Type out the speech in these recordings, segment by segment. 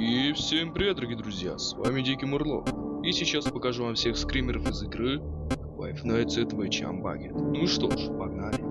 И всем привет, дорогие друзья, с вами Дикий Мурло. И сейчас покажу вам всех скримеров из игры Five Nights at Freddy's Bucket. Ну что ж, погнали.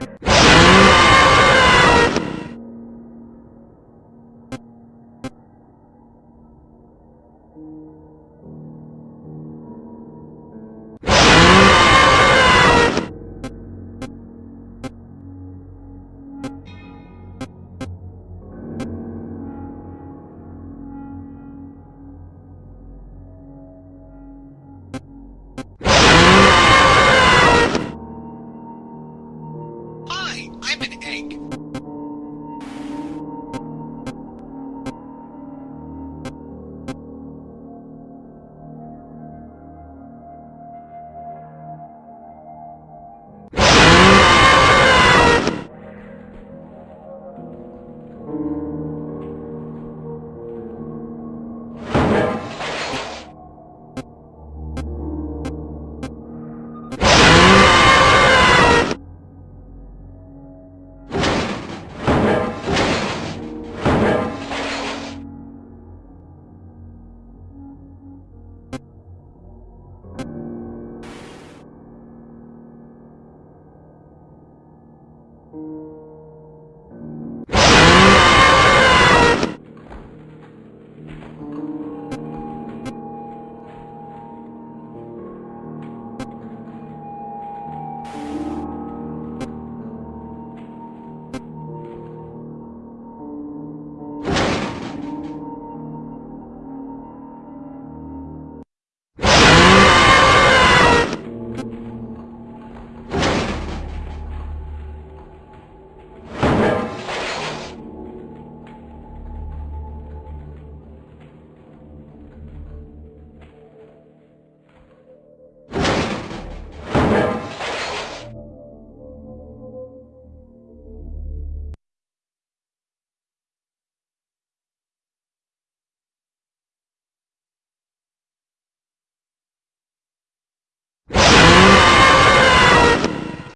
Hi,